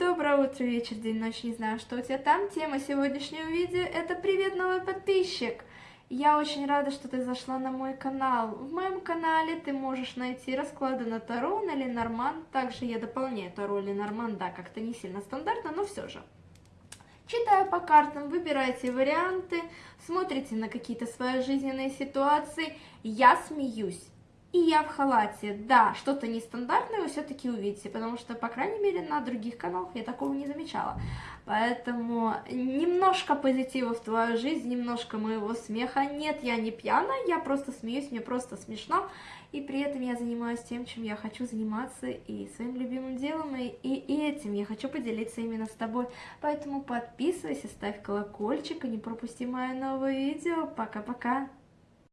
Доброе утро, вечер, день, ночь, не знаю, что у тебя там. Тема сегодняшнего видео – это «Привет, новый подписчик!» Я очень рада, что ты зашла на мой канал. В моем канале ты можешь найти расклады на Таро, на Ленорман. Также я дополняю Таро, Ленорман, да, как-то не сильно стандартно, но все же. Читая по картам, выбирайте варианты, смотрите на какие-то свои жизненные ситуации. Я смеюсь. И я в халате. Да, что-то нестандартное вы все-таки увидите, потому что, по крайней мере, на других каналах я такого не замечала. Поэтому немножко позитива в твою жизнь, немножко моего смеха. Нет, я не пьяная, я просто смеюсь, мне просто смешно. И при этом я занимаюсь тем, чем я хочу заниматься, и своим любимым делом, и, и этим я хочу поделиться именно с тобой. Поэтому подписывайся, ставь колокольчик и не пропусти мое новое видео. Пока-пока!